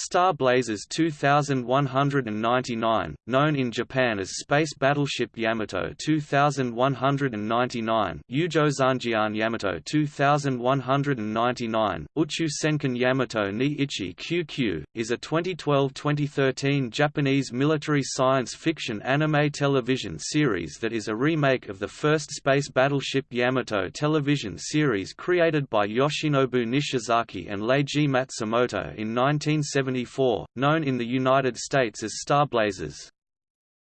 Star Blazers 2199, known in Japan as Space Battleship Yamato 2199, Yujo Zanjian Yamato 2199, Uchu Senkan Yamato ni Ichi Kyu Kyu, is a 2012-2013 Japanese military science fiction anime television series that is a remake of the first Space Battleship Yamato television series created by Yoshinobu Nishizaki and Leiji Matsumoto in 1970 known in the United States as Starblazers.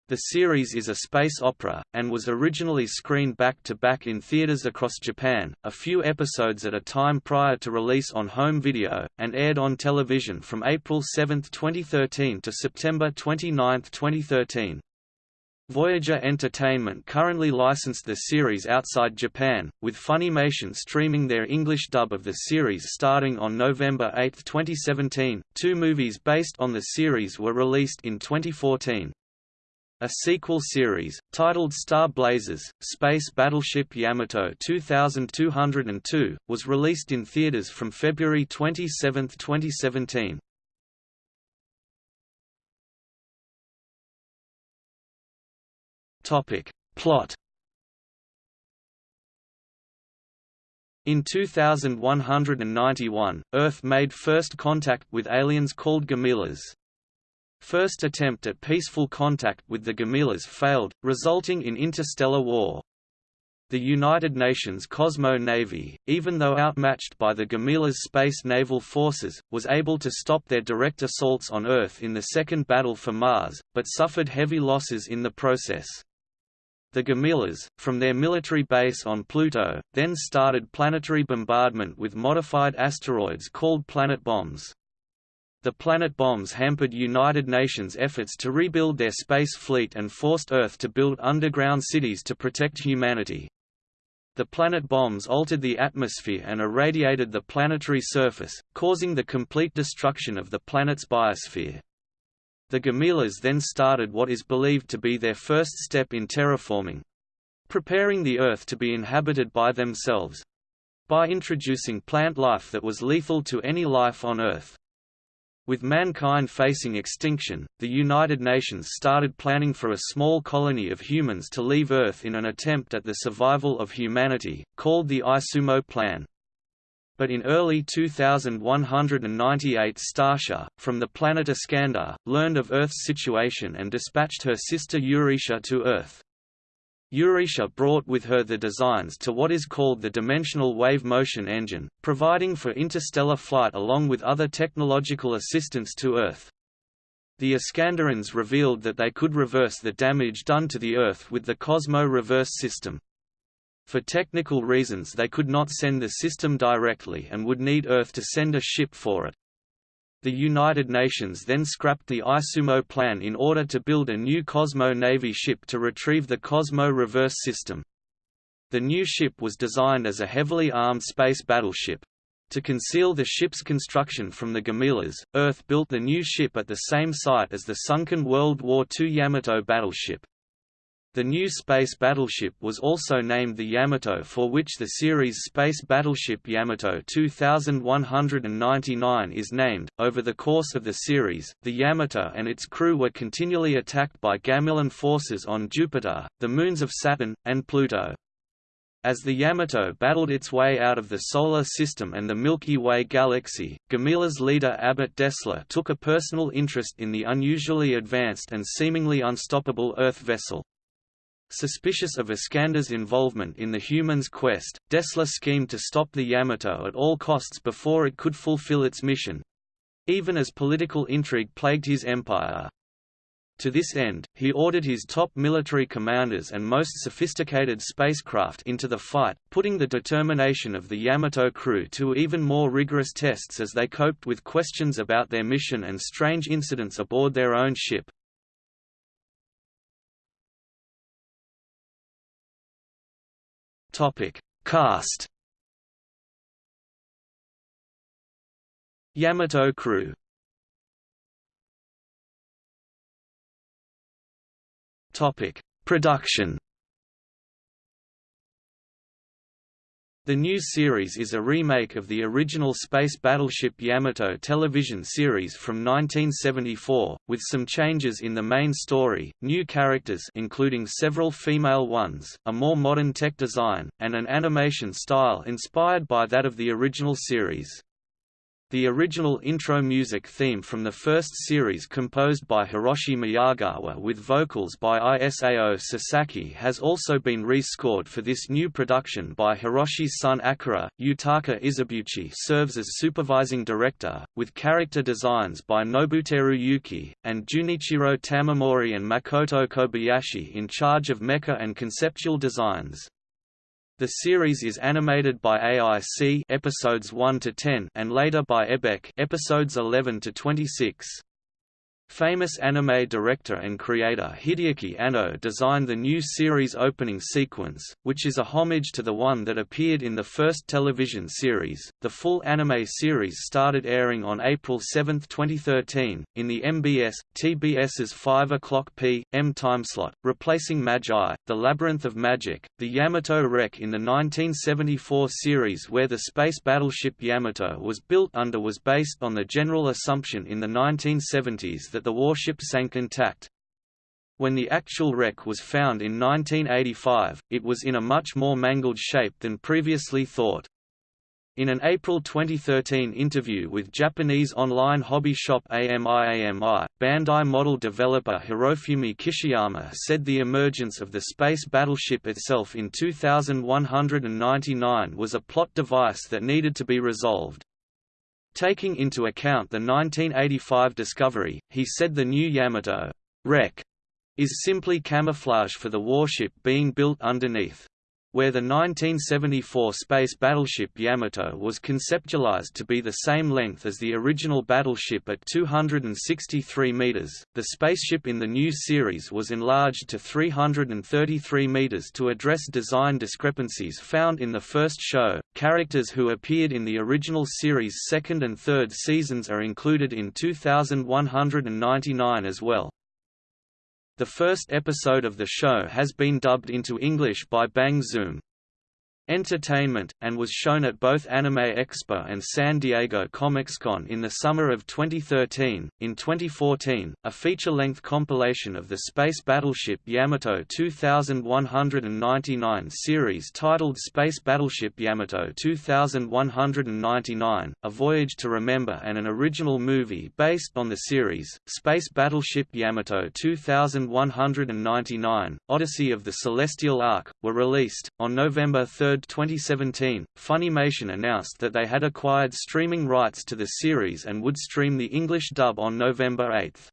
The series is a space opera, and was originally screened back-to-back -back in theaters across Japan, a few episodes at a time prior to release on home video, and aired on television from April 7, 2013 to September 29, 2013. Voyager Entertainment currently licensed the series outside Japan, with Funimation streaming their English dub of the series starting on November 8, 2017. Two movies based on the series were released in 2014. A sequel series, titled Star Blazers, Space Battleship Yamato 2202, was released in theaters from February 27, 2017. Topic. Plot In 2191, Earth made first contact with aliens called Gamilas. First attempt at peaceful contact with the Gamilas failed, resulting in interstellar war. The United Nations Cosmo Navy, even though outmatched by the Gamilas' space naval forces, was able to stop their direct assaults on Earth in the Second Battle for Mars, but suffered heavy losses in the process. The Gamilas, from their military base on Pluto, then started planetary bombardment with modified asteroids called planet bombs. The planet bombs hampered United Nations efforts to rebuild their space fleet and forced Earth to build underground cities to protect humanity. The planet bombs altered the atmosphere and irradiated the planetary surface, causing the complete destruction of the planet's biosphere. The Gamilas then started what is believed to be their first step in terraforming—preparing the Earth to be inhabited by themselves—by introducing plant life that was lethal to any life on Earth. With mankind facing extinction, the United Nations started planning for a small colony of humans to leave Earth in an attempt at the survival of humanity, called the Izumo Plan but in early 2198 Starsha, from the planet Iscandar, learned of Earth's situation and dispatched her sister Euretia to Earth. Euretia brought with her the designs to what is called the Dimensional Wave Motion Engine, providing for interstellar flight along with other technological assistance to Earth. The Iskandarans revealed that they could reverse the damage done to the Earth with the Cosmo reverse system. For technical reasons they could not send the system directly and would need Earth to send a ship for it. The United Nations then scrapped the Izumo plan in order to build a new Cosmo Navy ship to retrieve the Cosmo reverse system. The new ship was designed as a heavily armed space battleship. To conceal the ship's construction from the Gamilas, Earth built the new ship at the same site as the sunken World War II Yamato battleship. The new space battleship was also named the Yamato for which the series Space Battleship Yamato 2199 is named. Over the course of the series, the Yamato and its crew were continually attacked by Gamilan forces on Jupiter, the moons of Saturn, and Pluto. As the Yamato battled its way out of the Solar System and the Milky Way galaxy, Gamila's leader Abelt Dessler took a personal interest in the unusually advanced and seemingly unstoppable Earth vessel. Suspicious of Iscandar's involvement in the humans' quest, Dessler schemed to stop the Yamato at all costs before it could fulfill its mission—even as political intrigue plagued his empire. To this end, he ordered his top military commanders and most sophisticated spacecraft into the fight, putting the determination of the Yamato crew to even more rigorous tests as they coped with questions about their mission and strange incidents aboard their own ship. Topic: Cast. Yamato crew. Topic: Production. The new series is a remake of the original space battleship Yamato television series from 1974, with some changes in the main story, new characters including several female ones, a more modern tech design, and an animation style inspired by that of the original series. The original intro music theme from the first series composed by Hiroshi Miyagawa with vocals by Isao Sasaki has also been rescored for this new production by Hiroshi's son Akira. Yutaka Izubuchi serves as supervising director, with character designs by Nobuteru Yuki, and Junichiro Tamamori and Makoto Kobayashi in charge of mecha and conceptual designs. The series is animated by AIC episodes 1 to 10 and later by Xebec episodes 11 to 26. Famous anime director and creator Hideaki Anno designed the new series opening sequence, which is a homage to the one that appeared in the first television series. The full anime series started airing on April 7, 2013, in the MBS TBS's 5 o'clock p.m. timeslot, replacing Magi: The Labyrinth of Magic, the Yamato wreck in the 1974 series where the space battleship Yamato was built under was based on the general assumption in the 1970s that the warship sank intact. When the actual wreck was found in 1985, it was in a much more mangled shape than previously thought. In an April 2013 interview with Japanese online hobby shop AMIAMI, Bandai model developer Hirofumi Kishiyama said the emergence of the space battleship itself in 2199 was a plot device that needed to be resolved. Taking into account the 1985 discovery, he said the new Yamato wreck is simply camouflage for the warship being built underneath where the 1974 space battleship Yamato was conceptualized to be the same length as the original battleship at 263 meters, the spaceship in the new series was enlarged to 333 meters to address design discrepancies found in the first show. Characters who appeared in the original series' second and third seasons are included in 2199 as well. The first episode of the show has been dubbed into English by Bang Zoom. Entertainment, and was shown at both Anime Expo and San Diego Comic-Con in the summer of 2013. In 2014, a feature-length compilation of the space battleship Yamato 2199 series titled Space Battleship Yamato 2199, A Voyage to Remember and an original movie based on the series, Space Battleship Yamato 2199, Odyssey of the Celestial Ark, were released, on November 3, 2017, Funimation announced that they had acquired streaming rights to the series and would stream the English dub on November 8.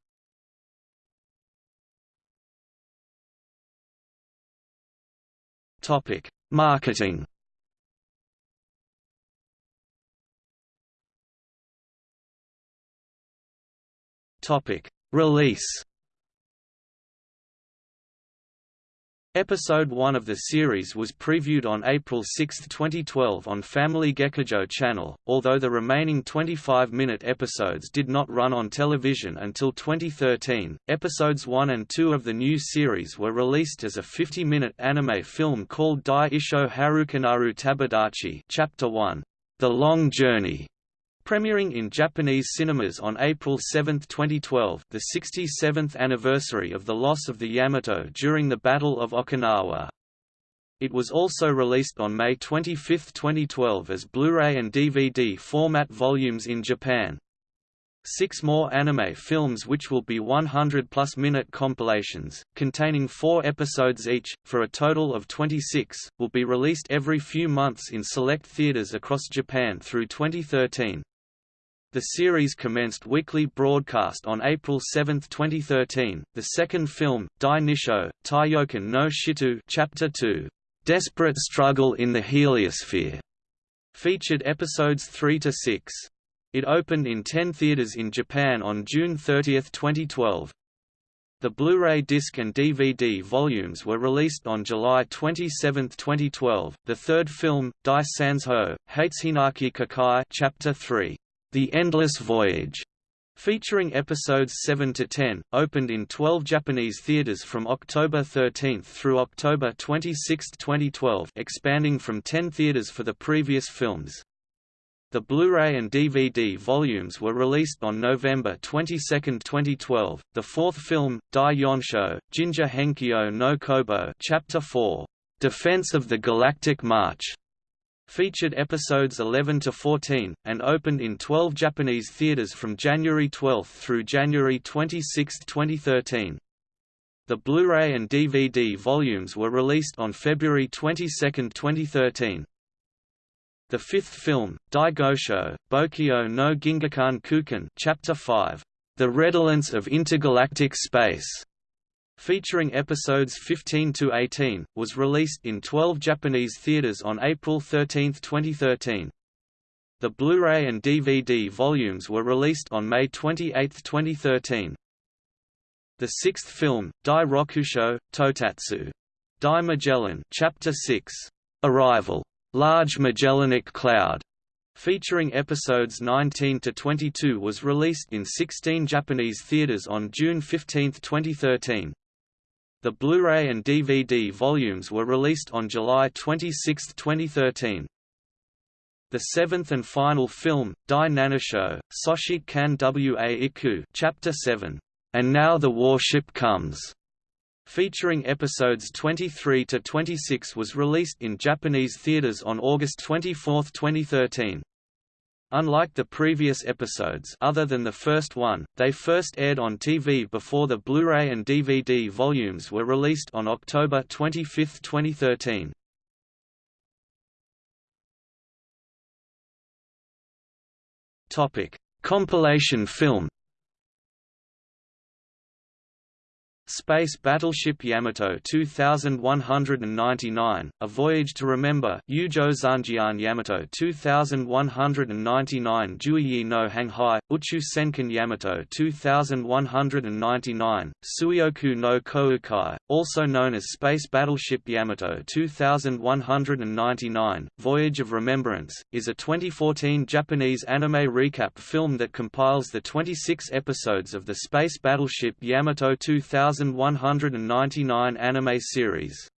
Topic: Marketing. Topic: Release. Episode 1 of the series was previewed on April 6, 2012 on Family Gekijo channel, although the remaining 25-minute episodes did not run on television until 2013. Episodes 1 and 2 of the new series were released as a 50-minute anime film called Dai Isho Harukanaru Tabidachi Chapter 1, The Long Journey, Premiering in Japanese cinemas on April 7, 2012 the 67th anniversary of the loss of the Yamato during the Battle of Okinawa. It was also released on May 25, 2012 as Blu-ray and DVD format volumes in Japan. Six more anime films which will be 100-plus minute compilations, containing four episodes each, for a total of 26, will be released every few months in select theaters across Japan through 2013. The series commenced weekly broadcast on April 7, 2013. The second film, Dai Nisho, Taiyokan no Shitu Chapter 2, Desperate Struggle in the Heliosphere, featured episodes 3 to 6. It opened in 10 theaters in Japan on June 30, 2012. The Blu-ray disc and DVD volumes were released on July 27, 2012. The third film, Dai Sanzho, Hateshinaki Kakai Chapter 3, the Endless Voyage featuring episodes 7 to 10, opened in 12 Japanese theaters from October 13 through October 26, 2012, expanding from 10 theaters for the previous films. The Blu-ray and DVD volumes were released on November 22, 2012. The fourth film, Dai Yonsho, Jinja Henkyo no Kobo, Chapter 4, Defense of the Galactic March, featured episodes 11 to 14 and opened in 12 Japanese theaters from January 12 through January 26, 2013. The Blu-ray and DVD volumes were released on February 22, 2013. The fifth film, Dai Gosho, Bokyo no Gingakan Kukan Chapter 5, The Redolence of Intergalactic Space, featuring episodes 15 to 18, was released in 12 Japanese theaters on April 13, 2013. The Blu-ray and DVD volumes were released on May 28, 2013. The sixth film, Dai Rokusho, Totatsu. Dai Magellan Chapter 6, Arrival Large Magellanic Cloud, featuring episodes 19 to 22 was released in 16 Japanese theaters on June 15, 2013. The Blu-ray and DVD volumes were released on July 26, 2013. The seventh and final film, Dai Nanosho, Soshite Kan Wa Iku Chapter 7, And Now the Warship Comes, featuring episodes 23 to 26 was released in Japanese theaters on August 24, 2013. Unlike the previous episodes other than the first one, they first aired on TV before the Blu-ray and DVD volumes were released on October 25, 2013. Topic: Compilation film Space Battleship Yamato 2199, A Voyage to Remember Yujo Zanjian Yamato 2199 Juyi no Hanghai, Uchu Senkan Yamato 2199, Tsuioku no Koukai, also known as Space Battleship Yamato 2199, Voyage of Remembrance, is a 2014 Japanese anime recap film that compiles the 26 episodes of the Space Battleship Yamato 2000 1199 anime series.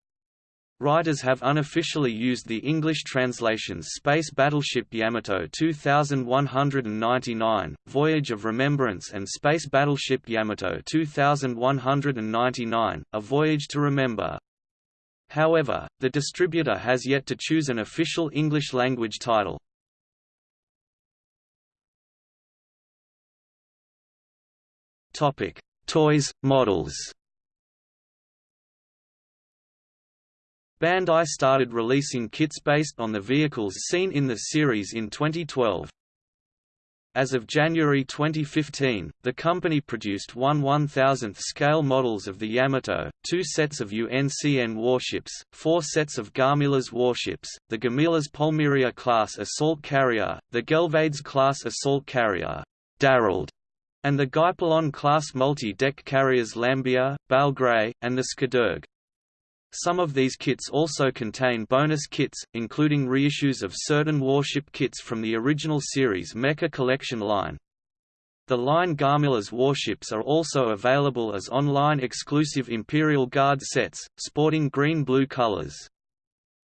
Writers have unofficially used the English translations Space Battleship Yamato 2199, Voyage of Remembrance and Space Battleship Yamato 2199, A Voyage to Remember. However, the distributor has yet to choose an official English-language title. Toys, models Bandai started releasing kits based on the vehicles seen in the series in 2012. As of January 2015, the company produced one 1000th scale models of the Yamato, two sets of UNCN warships, four sets of Gamilas warships, the Gamilas Polmeria class assault carrier, the Gelvades class assault carrier, Darrald, and the Guipolon-class multi-deck carriers Lambia, Balgrey, and the Skadurg. Some of these kits also contain bonus kits, including reissues of certain warship kits from the original series Mecha Collection line. The line Gamilas warships are also available as online exclusive Imperial Guard sets, sporting green-blue colors.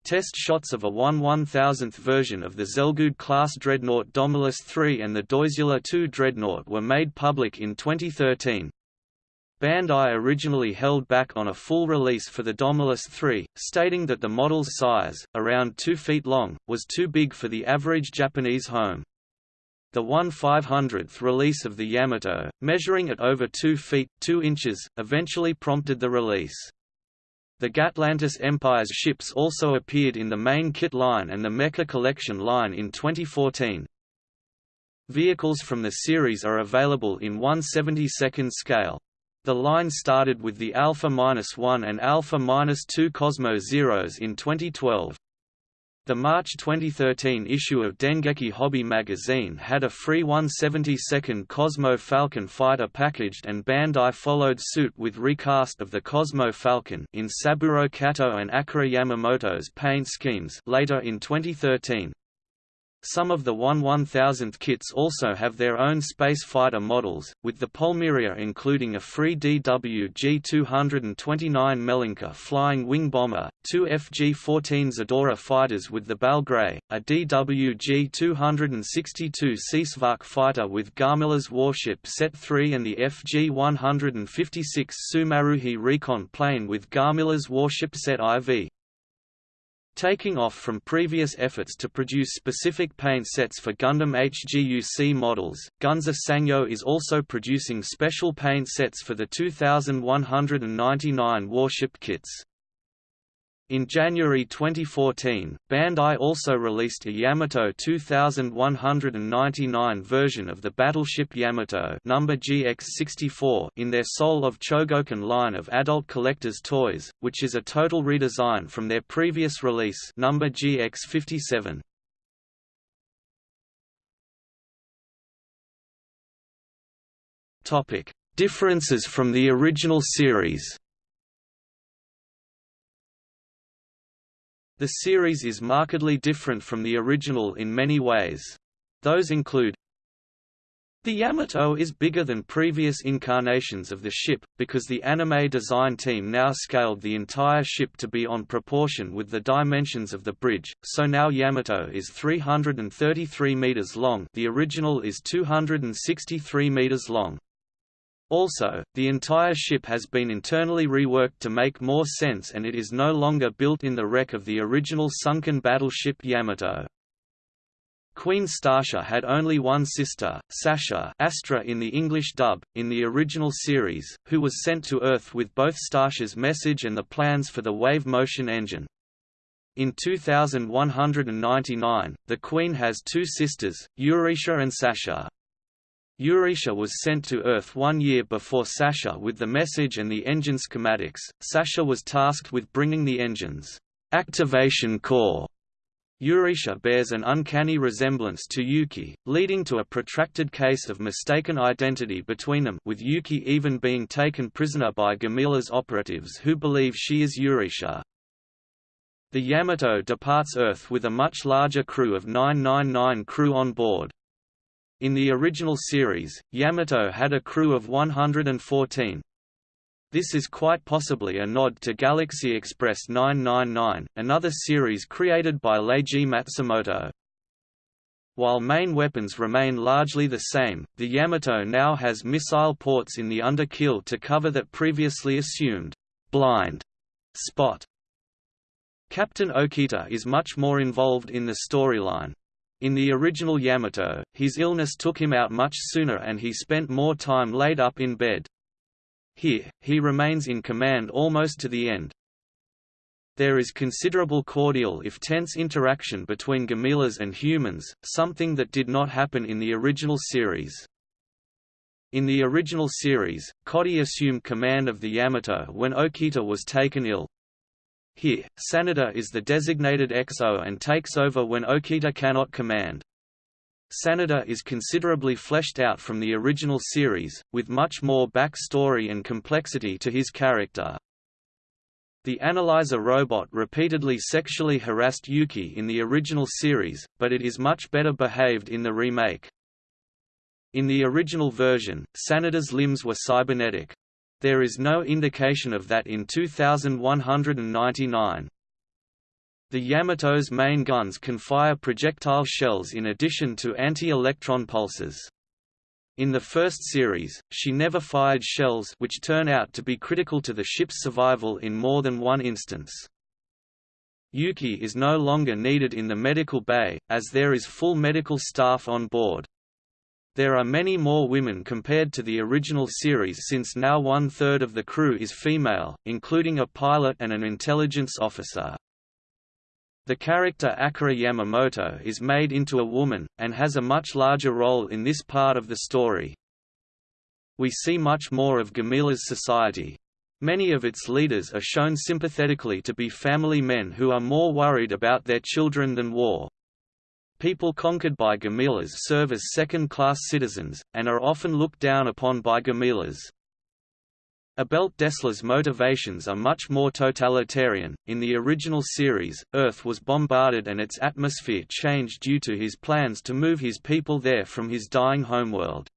Test shots of a 1 1000th version of the Zelgood-class dreadnought Domulus III and the Doisula II dreadnought were made public in 2013. Bandai originally held back on a full release for the Domulus III, stating that the model's size, around 2 feet long, was too big for the average Japanese home. The 1 500th release of the Yamato, measuring at over 2 feet 2 inches, eventually prompted the release. The Gatlantis Empire's ships also appeared in the main kit line and the Mecha Collection line in 2014. Vehicles from the series are available in 1/72nd scale. The line started with the Alpha-1 and Alpha-2 Cosmo Zeros in 2012. The March 2013 issue of Dengeki Hobby magazine had a free 172nd Cosmo Falcon fighter packaged and Bandai followed suit with recast of the Cosmo Falcon in Saburo Kato and Akira Yamamoto's paint schemes later in 2013. Some of the 1 1000th kits also have their own space fighter models, with the Polmeria including a free DWG-229 Melinka flying wing bomber, two FG-14 Zadora fighters with the Belgrade, a DWG-262 Seasvak fighter with Garmilla's warship Set 3 and the FG-156 Sumaruhi recon plane with Garmilla's warship Set IV. Taking off from previous efforts to produce specific paint sets for Gundam HGUC models, Gunze Sangyo is also producing special paint sets for the 2199 warship kits. In January 2014, Bandai also released a Yamato 2199 version of the battleship Yamato number GX64 in their Soul of Chogokin line of adult collector's toys, which is a total redesign from their previous release number GX57. Topic: Differences from the original series. The series is markedly different from the original in many ways. Those include the Yamato is bigger than previous incarnations of the ship, because the anime design team now scaled the entire ship to be on proportion with the dimensions of the bridge, so now Yamato is 333 meters long the original is 263 meters long. Also, the entire ship has been internally reworked to make more sense and it is no longer built in the wreck of the original sunken battleship Yamato. Queen Starsha had only one sister, Sasha Astra in the English dub, in the original series, who was sent to Earth with both Starsha's message and the plans for the wave motion engine. In 2199, the Queen has two sisters, Eurisha and Sasha. Eurisha was sent to Earth one year before Sasha with the message and the engine schematics. Sasha was tasked with bringing the engine's activation core. Eurisha bears an uncanny resemblance to Yuki, leading to a protracted case of mistaken identity between them with Yuki even being taken prisoner by Gamila's operatives who believe she is Eurisha. The Yamato departs Earth with a much larger crew of 999 crew on board. In the original series, Yamato had a crew of 114. This is quite possibly a nod to Galaxy Express 999, another series created by Leiji Matsumoto. While main weapons remain largely the same, the Yamato now has missile ports in the underkeel to cover that previously assumed blind spot. Captain Okita is much more involved in the storyline, in the original Yamato, his illness took him out much sooner and he spent more time laid up in bed. Here, he remains in command almost to the end. There is considerable cordial if tense interaction between Gamilas and humans, something that did not happen in the original series. In the original series, Kodai assumed command of the Yamato when Okita was taken ill, here, Sanada is the designated XO and takes over when Okita cannot command. Sanada is considerably fleshed out from the original series, with much more backstory and complexity to his character. The analyzer robot repeatedly sexually harassed Yuki in the original series, but it is much better behaved in the remake. In the original version, Sanada's limbs were cybernetic. There is no indication of that in 2199. The Yamato's main guns can fire projectile shells in addition to anti-electron pulses. In the first series, she never fired shells which turn out to be critical to the ship's survival in more than one instance. Yuki is no longer needed in the medical bay, as there is full medical staff on board. There are many more women compared to the original series since now one-third of the crew is female, including a pilot and an intelligence officer. The character Akira Yamamoto is made into a woman, and has a much larger role in this part of the story. We see much more of Gamila's society. Many of its leaders are shown sympathetically to be family men who are more worried about their children than war. People conquered by Gamilas serve as second-class citizens, and are often looked down upon by Gamilas. Abelt Dessler's motivations are much more totalitarian. In the original series, Earth was bombarded and its atmosphere changed due to his plans to move his people there from his dying homeworld.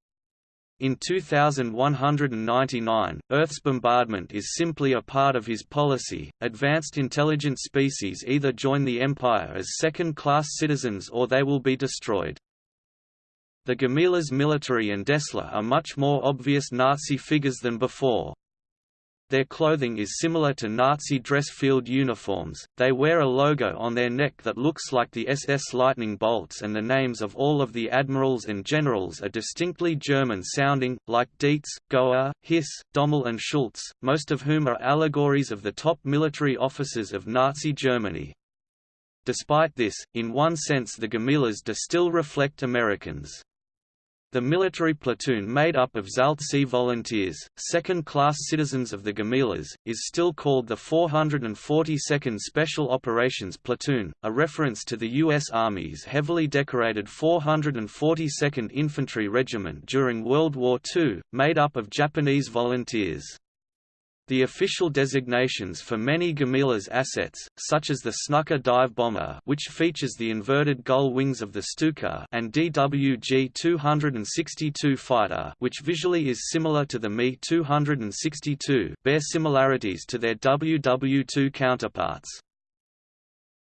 In 2199, Earth's bombardment is simply a part of his policy. Advanced intelligent species either join the Empire as second class citizens or they will be destroyed. The Gamilas military and Dessler are much more obvious Nazi figures than before. Their clothing is similar to Nazi dress field uniforms, they wear a logo on their neck that looks like the SS lightning bolts and the names of all of the admirals and generals are distinctly German-sounding, like Dietz, Goer, Hiss, Dommel and Schultz, most of whom are allegories of the top military officers of Nazi Germany. Despite this, in one sense the Gamilas do still reflect Americans. The military platoon made up of Zaltse volunteers, second-class citizens of the Gamilas, is still called the 442nd Special Operations Platoon, a reference to the U.S. Army's heavily decorated 442nd Infantry Regiment during World War II, made up of Japanese volunteers. The official designations for many Gamilas assets, such as the Snuka dive bomber which features the inverted gull wings of the Stuka and DWG-262 fighter which visually is similar to the Me-262 bear similarities to their WW-2 counterparts.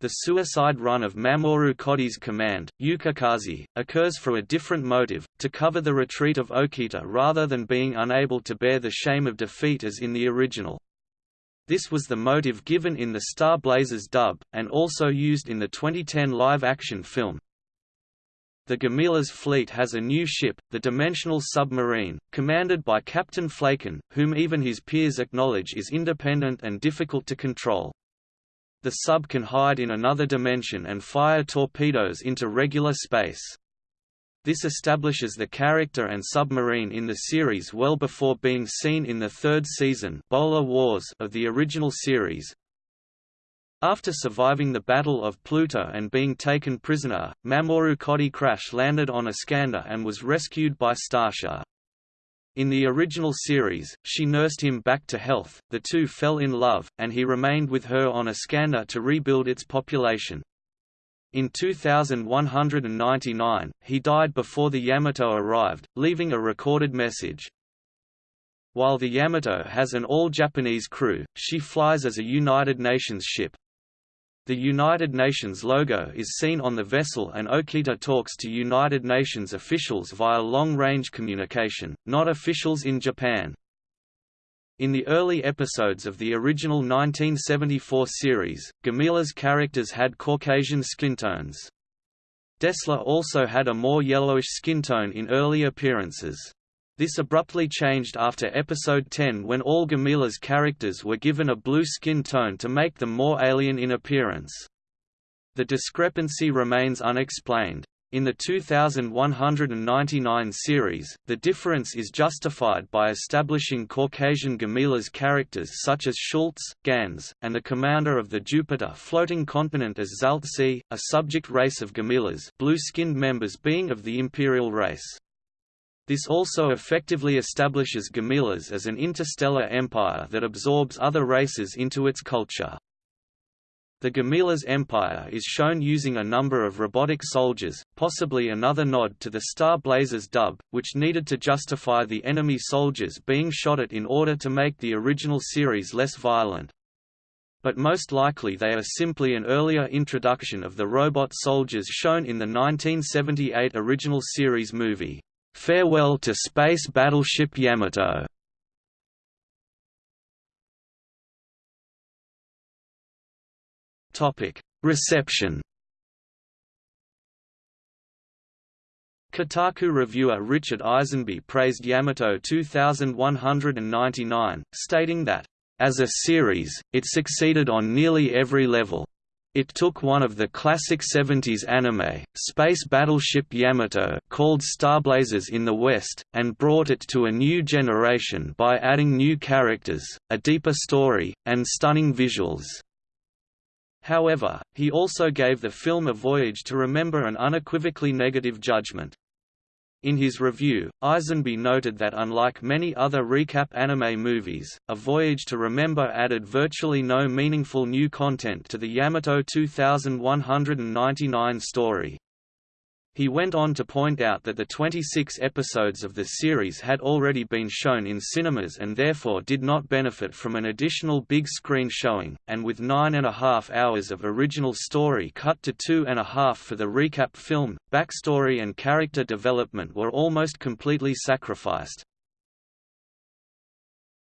The suicide run of Mamoru Kodai's command, Yukikaze, occurs for a different motive, to cover the retreat of Okita rather than being unable to bear the shame of defeat as in the original. This was the motive given in the Star Blazers dub, and also used in the 2010 live-action film. The Gamila's fleet has a new ship, the Dimensional Submarine, commanded by Captain Flaken, whom even his peers acknowledge is independent and difficult to control. The sub can hide in another dimension and fire torpedoes into regular space. This establishes the character and submarine in the series well before being seen in the third season Bolar Wars of the original series. After surviving the Battle of Pluto and being taken prisoner, Mamoru Kodai crash-landed on Iscandar and was rescued by Starsha. In the original series, she nursed him back to health, the two fell in love, and he remained with her on Iscandar to rebuild its population. In 2199, he died before the Yamato arrived, leaving a recorded message. While the Yamato has an all-Japanese crew, she flies as a United Nations ship. The United Nations logo is seen on the vessel and Okita talks to United Nations officials via long-range communication, not officials in Japan. In the early episodes of the original 1974 series, Gamila's characters had Caucasian skin tones. Dessler also had a more yellowish skin tone in early appearances. This abruptly changed after Episode 10 when all Gamila's characters were given a blue skin tone to make them more alien in appearance. The discrepancy remains unexplained. In the 2199 series, the difference is justified by establishing Caucasian Gamila's characters such as Schultz, Gans, and the commander of the Jupiter floating continent as Zaltse, a subject race of Gamilas blue-skinned members being of the imperial race. This also effectively establishes Gamilas as an interstellar empire that absorbs other races into its culture. The Gamilas Empire is shown using a number of robotic soldiers, possibly another nod to the Star Blazers dub, which needed to justify the enemy soldiers being shot at in order to make the original series less violent. But most likely they are simply an earlier introduction of the robot soldiers shown in the 1978 original series movie. Farewell to Space Battleship Yamato Reception. Kotaku reviewer Richard Eisenbeis praised Yamato 2199, stating that, "...as a series, it succeeded on nearly every level. It took one of the classic 70s anime, Space Battleship Yamato called Starblazers in the West, and brought it to a new generation by adding new characters, a deeper story, and stunning visuals. However, he also gave the film a voyage to remember an unequivocally negative judgment. In his review, Eisenbeis noted that unlike many other recap anime movies, A Voyage to Remember added virtually no meaningful new content to the Yamato 2199 story. He went on to point out that the 26 episodes of the series had already been shown in cinemas and therefore did not benefit from an additional big screen showing, and with nine and a half hours of original story cut to two and a half for the recap film, backstory and character development were almost completely sacrificed.